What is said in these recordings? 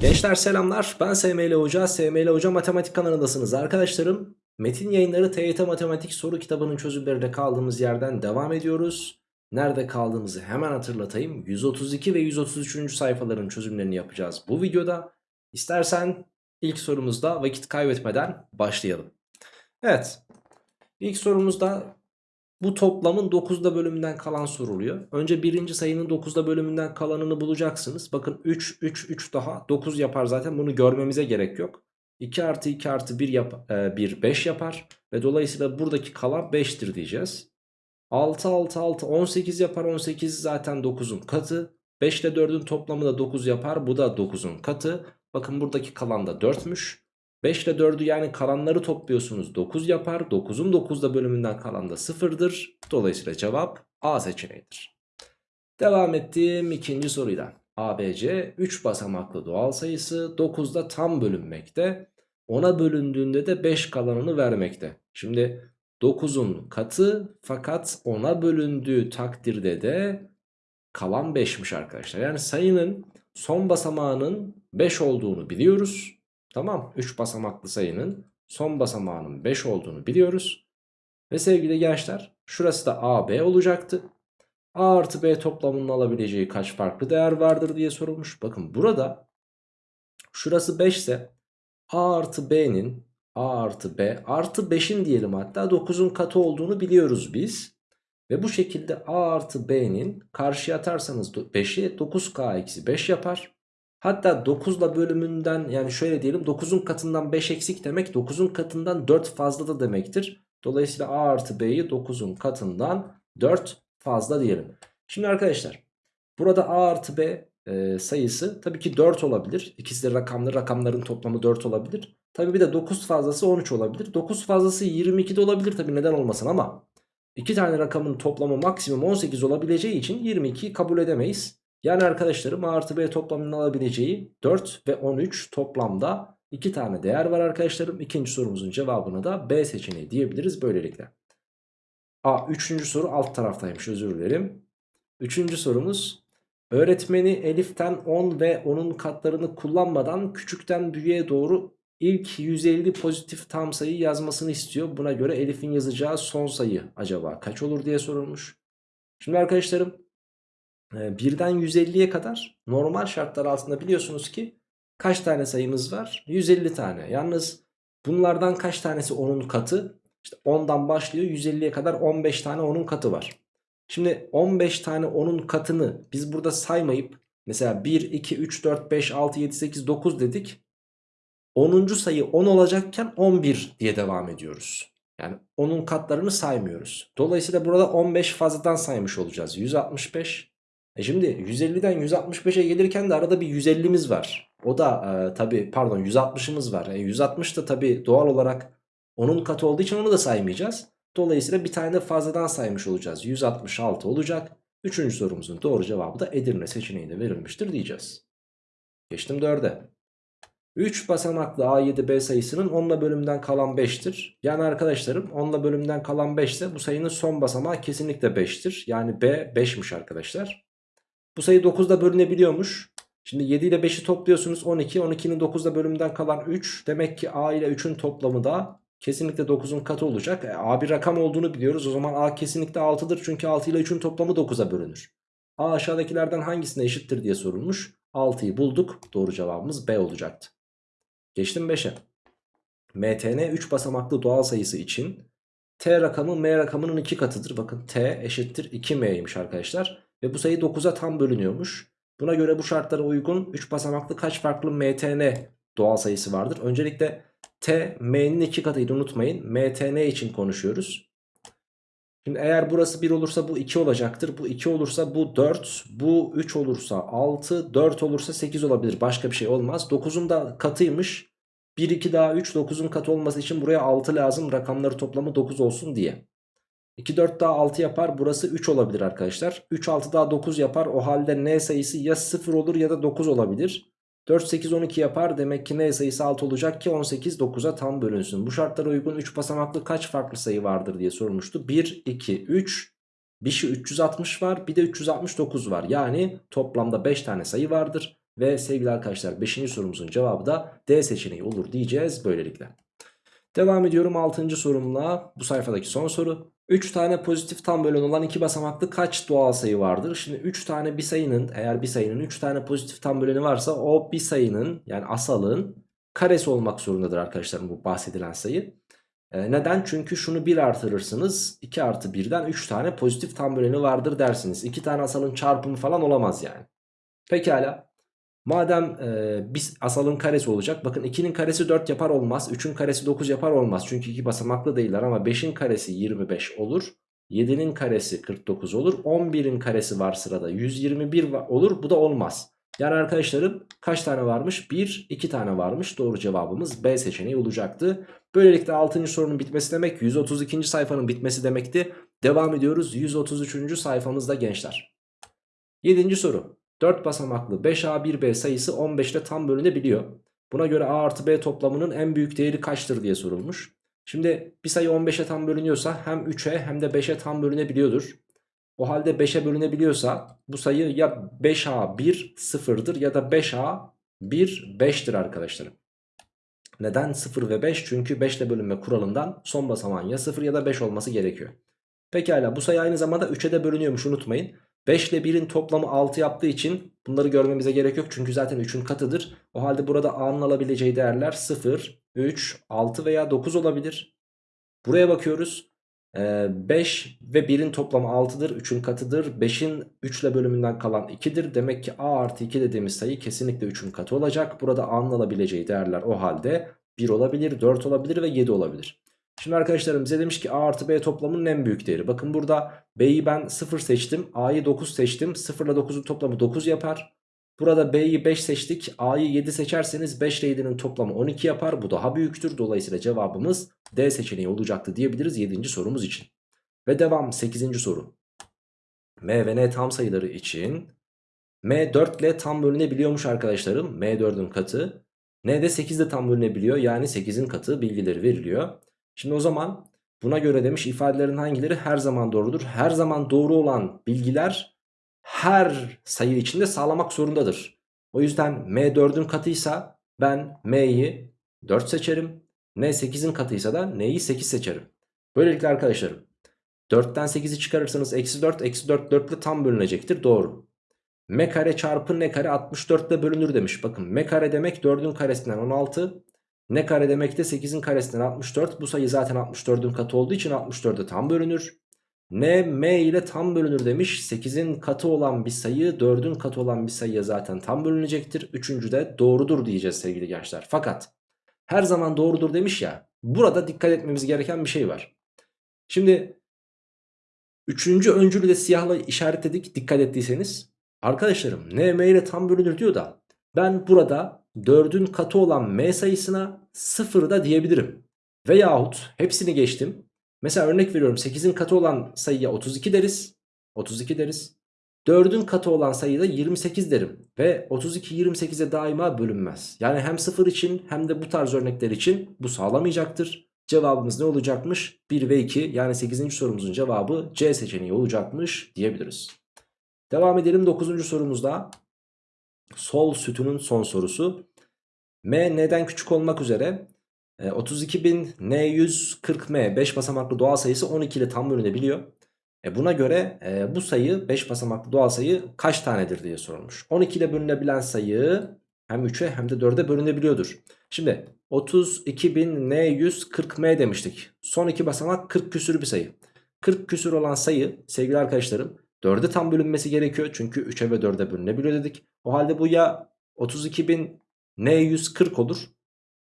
Gençler selamlar. Ben SML Hoca. SML Hoca Matematik kanalındasınız arkadaşlarım. Metin yayınları TYT Matematik soru kitabının çözümlerine kaldığımız yerden devam ediyoruz. Nerede kaldığımızı hemen hatırlatayım. 132 ve 133. sayfaların çözümlerini yapacağız bu videoda. İstersen ilk sorumuzda vakit kaybetmeden başlayalım. Evet ilk sorumuzda bu toplamın 9'da bölümünden kalan soruluyor. Önce birinci sayının 9'da bölümünden kalanını bulacaksınız. Bakın 3, 3, 3 daha 9 yapar zaten bunu görmemize gerek yok. 2 artı 2 artı 1, yap, e, 1 5 yapar. Ve dolayısıyla buradaki kalan 5'tir diyeceğiz. 6, 6, 6, 18 yapar. 18 zaten 9'un katı. 5 ile 4'ün toplamı da 9 yapar. Bu da 9'un katı. Bakın buradaki kalan da 4'müş. 5 ile 4'ü yani kalanları topluyorsunuz 9 yapar. 9'un 9'da bölümünden kalan da 0'dır. Dolayısıyla cevap A seçeneğidir. Devam ettim ikinci soruyla. ABC 3 basamaklı doğal sayısı 9'da tam bölünmekte. 10'a bölündüğünde de 5 kalanını vermekte. Şimdi 9'un katı fakat 10'a bölündüğü takdirde de kalan 5'miş arkadaşlar. Yani sayının son basamağının 5 olduğunu biliyoruz. Tamam 3 basamaklı sayının son basamağının 5 olduğunu biliyoruz. Ve sevgili gençler şurası da AB olacaktı. A artı B toplamının alabileceği kaç farklı değer vardır diye sorulmuş. Bakın burada şurası 5 ise A artı B'nin A artı B artı 5'in diyelim hatta 9'un katı olduğunu biliyoruz biz. Ve bu şekilde A artı B'nin karşıya atarsanız 5'i 9K eksi 5 yapar. Hatta 9'la bölümünden yani şöyle diyelim 9'un katından 5 eksik demek 9'un katından 4 fazla da demektir. Dolayısıyla A artı B'yi 9'un katından 4 fazla diyelim. Şimdi arkadaşlar burada A artı B e, sayısı tabii ki 4 olabilir. İkisi de rakamlı rakamların toplamı 4 olabilir. Tabii bir de 9 fazlası 13 olabilir. 9 fazlası 22 de olabilir tabii neden olmasın ama iki tane rakamın toplamı maksimum 18 olabileceği için 22'yi kabul edemeyiz. Yani arkadaşlarım A artı B toplamının alabileceği 4 ve 13 toplamda 2 tane değer var arkadaşlarım. İkinci sorumuzun cevabını da B seçeneği diyebiliriz böylelikle. A üçüncü soru alt taraftaymış özür dilerim. Üçüncü sorumuz öğretmeni Elif'ten 10 ve onun katlarını kullanmadan küçükten büyüğe doğru ilk 150 pozitif tam sayı yazmasını istiyor. Buna göre Elif'in yazacağı son sayı acaba kaç olur diye sorulmuş. Şimdi arkadaşlarım birden 150'ye kadar normal şartlar altında biliyorsunuz ki kaç tane sayımız var? 150 tane. Yalnız bunlardan kaç tanesi 10'un katı? İşte 10'dan başlıyor 150'ye kadar 15 tane 10'un katı var. Şimdi 15 tane 10'un katını biz burada saymayıp mesela 1, 2, 3, 4, 5, 6, 7, 8, 9 dedik. 10. sayı 10 olacakken 11 diye devam ediyoruz. Yani onun katlarını saymıyoruz. Dolayısıyla burada 15 fazladan saymış olacağız. 165 e şimdi 150'den 165'e gelirken de arada bir 150'miz var. O da e, tabi pardon 160'ımız var. E, 160 da tabi doğal olarak onun katı olduğu için onu da saymayacağız. Dolayısıyla bir tane de fazladan saymış olacağız. 166 olacak. Üçüncü sorumuzun doğru cevabı da Edirne seçeneğinde verilmiştir diyeceğiz. Geçtim 4'e. 3 basamaklı A7B sayısının 10'la bölümden kalan 5'tir. Yani arkadaşlarım 10'la bölümden kalan 5 ise bu sayının son basamağı kesinlikle 5'tir. Yani B 5'miş arkadaşlar. Bu sayı 9'da bölünebiliyormuş. Şimdi 7 ile 5'i topluyorsunuz 12. 12'nin 9'da bölümünden kalan 3. Demek ki A ile 3'ün toplamı da kesinlikle 9'un katı olacak. E, A bir rakam olduğunu biliyoruz. O zaman A kesinlikle 6'dır. Çünkü 6 ile 3'ün toplamı 9'a bölünür. A aşağıdakilerden hangisine eşittir diye sorulmuş. 6'yı bulduk. Doğru cevabımız B olacaktı. Geçtim 5'e. MTN 3 basamaklı doğal sayısı için T rakamı M rakamının 2 katıdır. Bakın T eşittir 2M'ymiş arkadaşlar. Ve bu sayı 9'a tam bölünüyormuş. Buna göre bu şartlara uygun 3 basamaklı kaç farklı MTN doğal sayısı vardır? Öncelikle T M'nin 2 katıydı unutmayın. MTN için konuşuyoruz. Şimdi eğer burası 1 olursa bu 2 olacaktır. Bu 2 olursa bu 4. Bu 3 olursa 6. 4 olursa 8 olabilir. Başka bir şey olmaz. 9'un da katıymış. 1, 2 daha 3. 9'un katı olması için buraya 6 lazım. Rakamları toplamı 9 olsun diye. 2 4 daha 6 yapar. Burası 3 olabilir arkadaşlar. 3 6 daha 9 yapar. O halde n sayısı ya 0 olur ya da 9 olabilir. 4 8 12 yapar. Demek ki n sayısı 6 olacak ki 18 9'a tam bölünsün. Bu şartlara uygun 3 basamaklı kaç farklı sayı vardır diye sorulmuştu. 1 2 3 bir şey 360 var bir de 369 var. Yani toplamda 5 tane sayı vardır. Ve sevgili arkadaşlar 5. sorumuzun cevabı da D seçeneği olur diyeceğiz böylelikle. Devam ediyorum 6. sorumla bu sayfadaki son soru. 3 tane pozitif tam bölen olan 2 basamaklı kaç doğal sayı vardır? Şimdi 3 tane bir sayının eğer bir sayının 3 tane pozitif tam böleni varsa o bir sayının yani asalın karesi olmak zorundadır arkadaşlar bu bahsedilen sayı. E, neden? Çünkü şunu 1 artırırsınız 2 artı 1'den 3 tane pozitif tam böleni vardır dersiniz. 2 tane asalın çarpımı falan olamaz yani. Pekala. Madem e, biz asalın karesi olacak. Bakın 2'nin karesi 4 yapar olmaz. 3'ün karesi 9 yapar olmaz. Çünkü 2 basamaklı değiller ama 5'in karesi 25 olur. 7'nin karesi 49 olur. 11'in karesi var sırada. 121 olur. Bu da olmaz. Yani arkadaşlarım kaç tane varmış? 1, 2 tane varmış. Doğru cevabımız B seçeneği olacaktı. Böylelikle 6. sorunun bitmesi demek 132. sayfanın bitmesi demekti. Devam ediyoruz 133. sayfamızda gençler. 7. soru. 4 basamaklı 5A1B sayısı 15'te tam bölünebiliyor. Buna göre A artı B toplamının en büyük değeri kaçtır diye sorulmuş. Şimdi bir sayı 15'e tam bölünüyorsa hem 3'e hem de 5'e tam bölünebiliyordur. O halde 5'e bölünebiliyorsa bu sayı ya 5A 1 sıfırdır ya da 5A 1 5'tir arkadaşlarım. Neden 0 ve 5? Çünkü 5 ile bölünme kuralından son basamağın ya 0 ya da 5 olması gerekiyor. Pekala bu sayı aynı zamanda 3'e de bölünüyormuş unutmayın. 5 ile 1'in toplamı 6 yaptığı için bunları görmemize gerek yok. Çünkü zaten 3'ün katıdır. O halde burada A'nın alabileceği değerler 0, 3, 6 veya 9 olabilir. Buraya bakıyoruz. 5 ve 1'in toplamı 6'dır. 3'ün katıdır. 5'in 3 ile bölümünden kalan 2'dir. Demek ki A artı 2 dediğimiz sayı kesinlikle 3'ün katı olacak. Burada A'nın alabileceği değerler o halde 1 olabilir, 4 olabilir ve 7 olabilir. Şimdi arkadaşlarım bize demiş ki A artı B toplamının en büyük değeri. Bakın burada B'yi ben 0 seçtim. A'yı 9 seçtim. 0 ile 9'un toplamı 9 yapar. Burada B'yi 5 seçtik. A'yı 7 seçerseniz 5 ile 7'nin toplamı 12 yapar. Bu daha büyüktür. Dolayısıyla cevabımız D seçeneği olacaktı diyebiliriz 7. sorumuz için. Ve devam 8. soru. M ve N tam sayıları için M 4 ile tam bölünebiliyormuş arkadaşlarım. M 4'ün katı. N de 8 ile tam bölünebiliyor. Yani 8'in katı bilgileri veriliyor. Şimdi o zaman buna göre demiş ifadelerin hangileri her zaman doğrudur? Her zaman doğru olan bilgiler her sayı içinde sağlamak zorundadır. O yüzden M 4'ün katıysa ben M'yi 4 seçerim. N 8'in katıysa da N'yi 8 seçerim. Böylelikle arkadaşlarım 4'ten 8'i çıkarırsanız eksi 4 eksi 4 4 ile tam bölünecektir. Doğru. M kare çarpı N kare 64 ile bölünür demiş. Bakın M kare demek 4'ün karesinden 16. N kare demek de 8'in karesinden 64. Bu sayı zaten 64'ün katı olduğu için 64'e tam bölünür. N M ile tam bölünür demiş. 8'in katı olan bir sayı 4'ün katı olan bir sayıya zaten tam bölünecektir. Üçüncü de doğrudur diyeceğiz sevgili gençler. Fakat her zaman doğrudur demiş ya. Burada dikkat etmemiz gereken bir şey var. Şimdi üçüncü öncülü de siyahla işaretledik dikkat ettiyseniz. Arkadaşlarım n m ile tam bölünür diyor da ben burada 4'ün katı olan m sayısına 0 da diyebilirim. Veyahut hepsini geçtim. Mesela örnek veriyorum 8'in katı olan sayıya 32 deriz. 32 deriz. 4'ün katı olan sayıda 28 derim. Ve 32 28'e daima bölünmez. Yani hem 0 için hem de bu tarz örnekler için bu sağlamayacaktır. Cevabımız ne olacakmış? 1 ve 2 yani 8. sorumuzun cevabı C seçeneği olacakmış diyebiliriz. Devam edelim 9. sorumuzda. Sol sütunun son sorusu. M neden küçük olmak üzere 32.000 N140M 5 basamaklı doğal sayısı 12 ile tam bölünebiliyor. E buna göre e, bu sayı 5 basamaklı doğal sayı kaç tanedir diye sorulmuş. 12 ile bölünebilen sayı hem 3'e hem de 4'e bölünebiliyordur. Şimdi 32.000N140M demiştik. Son iki basamak 40 küsür bir sayı. 40 küsür olan sayı sevgili arkadaşlarım 4'e tam bölünmesi gerekiyor. Çünkü 3'e ve 4'e bölünebiliyor dedik. O halde bu ya 32.000N140 olur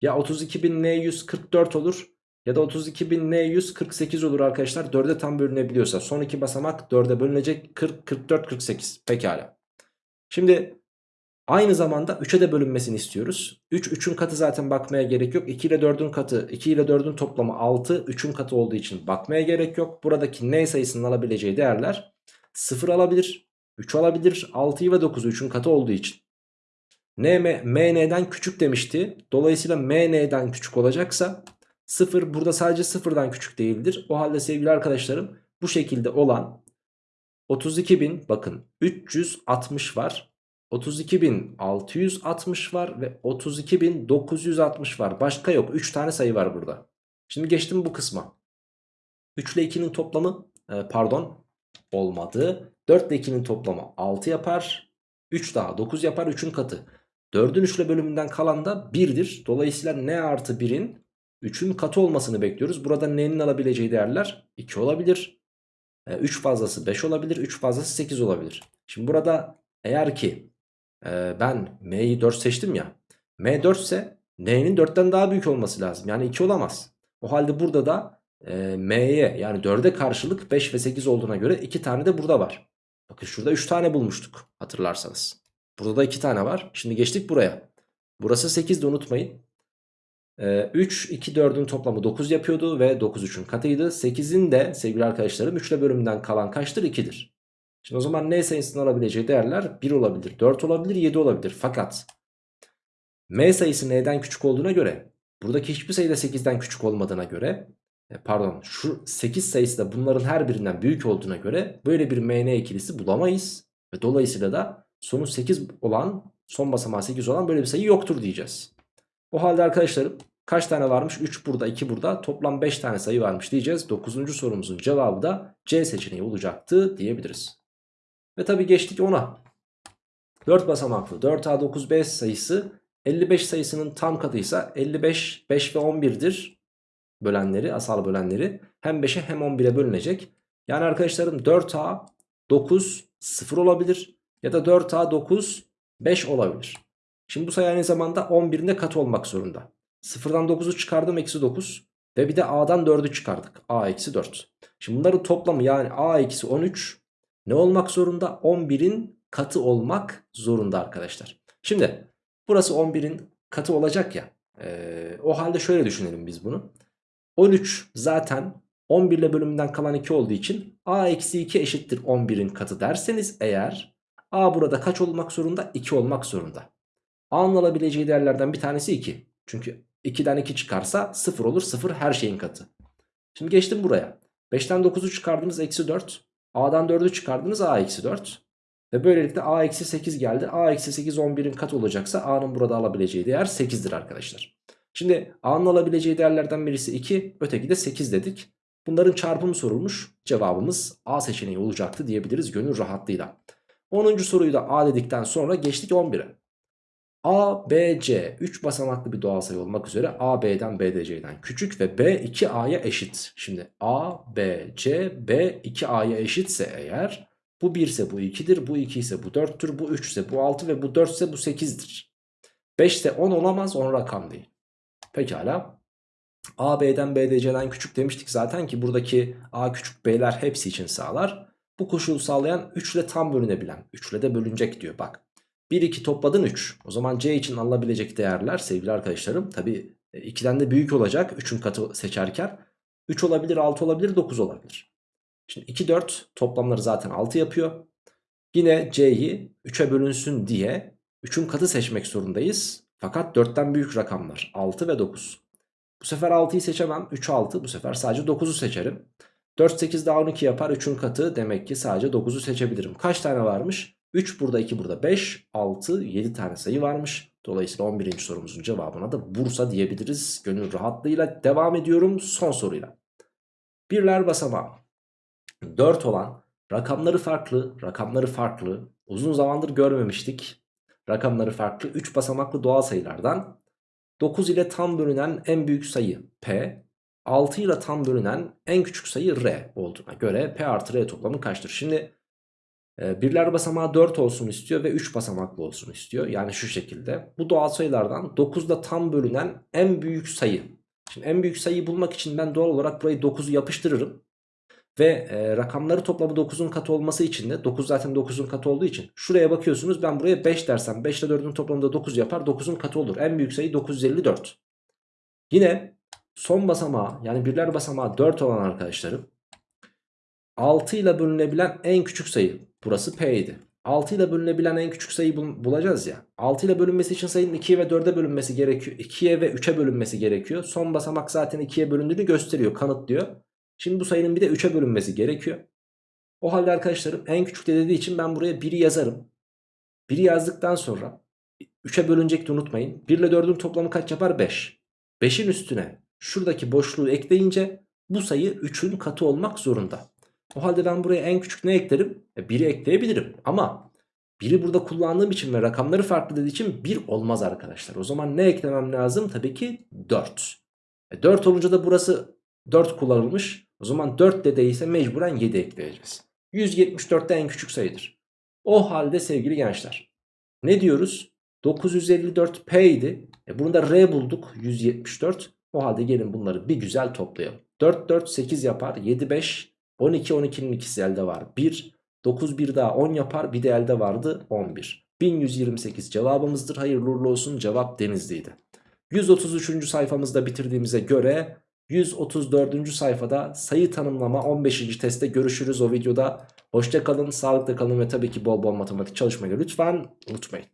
ya 32.000N144 olur ya da 32.000N148 olur arkadaşlar. 4'e tam bölünebiliyorsa son iki basamak 4'e bölünecek 40, 44, 48 pekala. Şimdi aynı zamanda 3'e de bölünmesini istiyoruz. 3, 3'ün katı zaten bakmaya gerek yok. 2 ile 4'ün katı, 2 ile 4'ün toplamı 6. 3'ün katı olduğu için bakmaya gerek yok. Buradaki N sayısının alabileceği değerler 0 alabilir, 3 alabilir, 6'yı ve 9'u 3'ün katı olduğu için. N, M, N'den küçük demişti. Dolayısıyla M, N'den küçük olacaksa 0 burada sadece 0'dan küçük değildir. O halde sevgili arkadaşlarım bu şekilde olan 32.000 bakın 360 var. 32.660 var ve 32.960 var. Başka yok. 3 tane sayı var burada. Şimdi geçtim bu kısma. 3 ile 2'nin toplamı e, pardon olmadı. 4 ile 2'nin toplamı 6 yapar. 3 daha 9 yapar 3'ün katı. 4'ün 3 ile bölümünden kalan da 1'dir. Dolayısıyla n artı 1'in 3'ün katı olmasını bekliyoruz. Burada n'nin alabileceği değerler 2 olabilir. 3 e, fazlası 5 olabilir. 3 fazlası 8 olabilir. Şimdi burada eğer ki e, ben m'yi 4 seçtim ya. m 4 ise n'nin 4'ten daha büyük olması lazım. Yani 2 olamaz. O halde burada da e, m'ye yani 4'e karşılık 5 ve 8 olduğuna göre 2 tane de burada var. Bakın şurada 3 tane bulmuştuk hatırlarsanız. Burada da 2 tane var. Şimdi geçtik buraya. Burası 8 de unutmayın. 3, 2, 4'ün toplamı 9 yapıyordu ve 9 3'ün katıydı. 8'in de sevgili arkadaşlarım 3 ile bölümünden kalan kaçtır? 2'dir. Şimdi o zaman n sayısının alabileceği değerler 1 olabilir, 4 olabilir, 7 olabilir. Fakat m sayısı n'den küçük olduğuna göre buradaki hiçbir sayı da 8'den küçük olmadığına göre e, pardon şu 8 sayısı da bunların her birinden büyük olduğuna göre böyle bir mn ikilisi bulamayız. Ve dolayısıyla da sonu 8 olan son basamağı 8 olan böyle bir sayı yoktur diyeceğiz. O halde arkadaşlarım kaç tane varmış? 3 burada 2 burada toplam 5 tane sayı varmış diyeceğiz. 9. sorumuzun cevabı da C seçeneği olacaktı diyebiliriz. Ve tabi geçtik 10'a. 4 basamaklı 4A9B sayısı 55 sayısının tam katıysa 55, 5 ve 11'dir bölenleri, asal bölenleri. Hem 5'e hem 11'e bölünecek. Yani arkadaşlarım 4A 9 0 olabilir ya da 4A 9 5 olabilir. Şimdi bu sayı aynı zamanda 11'in de katı olmak zorunda. 0'dan 9'u çıkardım eksi 9 ve bir de A'dan 4'ü çıkardık. A eksi 4. Şimdi bunların toplamı yani A eksi 13 ne olmak zorunda? 11'in katı olmak zorunda arkadaşlar. Şimdi burası 11'in katı olacak ya. E, o halde şöyle düşünelim biz bunu. 13 zaten 11 ile bölümünden kalan 2 olduğu için A eksi 2 eşittir 11'in katı derseniz eğer A burada kaç olmak zorunda? 2 olmak zorunda. A'nın alabileceği değerlerden bir tanesi 2. Çünkü 2'den 2 çıkarsa 0 olur. 0 her şeyin katı. Şimdi geçtim buraya. 5'ten 9'u çıkardınız eksi 4. A'dan 4'ü çıkardınız A eksi 4. Ve böylelikle A eksi 8 geldi. A eksi 8 11'in katı olacaksa A'nın burada alabileceği değer 8'dir arkadaşlar. Şimdi A'nın alabileceği değerlerden birisi 2 öteki de 8 dedik. Bunların çarpımı sorulmuş. Cevabımız A seçeneği olacaktı diyebiliriz gönül rahatlığıyla. 10. soruyu da A dedikten sonra geçtik 11'e. A, B, C 3 basamaklı bir doğal sayı olmak üzere A, B'den B, D, C'den küçük ve B 2A'ya eşit. Şimdi A, B, C, B 2A'ya eşitse eğer bu 1 ise bu 2'dir, bu 2 ise bu 4'tür, bu 3 ise bu 6 ve bu 4 ise bu 8'dir. 5 ise 10 olamaz 10 rakam değil. Pekala. A, B'den B, D, C'den küçük demiştik zaten ki buradaki A küçük B'ler hepsi için sağlar. Bu koşulu sağlayan 3 ile tam bölünebilen. 3 ile de bölünecek diyor bak. 1 2 topladın 3. O zaman C için alınabilecek değerler sevgili arkadaşlarım tabi 2'den e, de büyük olacak 3'ün katı seçerken. 3 olabilir 6 olabilir 9 olabilir. Şimdi 2 4 toplamları zaten 6 yapıyor. Yine C'yi 3'e bölünsün diye 3'ün katı seçmek zorundayız. Fakat 4'ten büyük rakamlar 6 ve 9. Bu sefer 6'yı seçemem 3 6 bu sefer sadece 9'u seçerim. 4 8 daha 12 yapar 3'ün katı demek ki sadece 9'u seçebilirim. Kaç tane varmış? 3 burada 2 burada 5 6 7 tane sayı varmış. Dolayısıyla 11. sorumuzun cevabına da Bursa diyebiliriz. Gönül rahatlığıyla devam ediyorum son soruyla. Birler basamağı 4 olan rakamları farklı rakamları farklı uzun zamandır görmemiştik. Rakamları farklı 3 basamaklı doğal sayılardan 9 ile tam bölünen en büyük sayı P 6 ile tam bölünen en küçük sayı R olduğuna göre P artı R toplamı kaçtır? Şimdi ee, birler basamağı 4 olsun istiyor ve 3 basamaklı olsun istiyor. Yani şu şekilde. Bu doğal sayılardan 9'da tam bölünen en büyük sayı. Şimdi en büyük sayıyı bulmak için ben doğal olarak burayı 9'u yapıştırırım. Ve e, rakamları toplamı 9'un katı olması için de 9 zaten 9'un katı olduğu için şuraya bakıyorsunuz ben buraya 5 dersem 5 ile 4'ün toplamında 9 yapar 9'un katı olur. En büyük sayı 954. Yine son basamağı yani birler basamağı 4 olan arkadaşlarım 6 ile bölünebilen en küçük sayı Burası P idi. 6 ile bölünebilen en küçük sayıyı bul bulacağız ya. 6 ile bölünmesi için sayının 2'ye ve 4'e bölünmesi gerekiyor. 2'ye ve 3'e bölünmesi gerekiyor. Son basamak zaten 2'ye bölündüğünü gösteriyor, kanıtlıyor. Şimdi bu sayının bir de 3'e bölünmesi gerekiyor. O halde arkadaşlarım en küçük de dediği için ben buraya 1'i yazarım. 1'i yazdıktan sonra 3'e bölünecekti unutmayın. 1 ile 4'ün toplamı kaç yapar? 5. 5'in üstüne şuradaki boşluğu ekleyince bu sayı 3'ün katı olmak zorunda. O halde ben buraya en küçük ne eklerim? E 1'i ekleyebilirim ama 1'i burada kullandığım için ve rakamları farklı dediği için 1 olmaz arkadaşlar. O zaman ne eklemem lazım? Tabii ki 4. E 4 olunca da burası 4 kullanılmış. O zaman 4 de değilse mecburen 7 ekleyeceğiz. 174 de en küçük sayıdır. O halde sevgili gençler ne diyoruz? 954P idi. E bunu da R bulduk 174. O halde gelin bunları bir güzel toplayalım. 4 4 8 yapar 7 5 12 12'nin ikisi elde var 1 9 1 daha 10 yapar bir de elde vardı 11. 1128 cevabımızdır hayırlı uğurlu olsun cevap Denizli'ydi. 133. sayfamızda bitirdiğimize göre 134. sayfada sayı tanımlama 15. testte görüşürüz o videoda. Hoşça kalın, sağlıkla kalın ve tabii ki bol bol matematik çalışmayı lütfen unutmayın.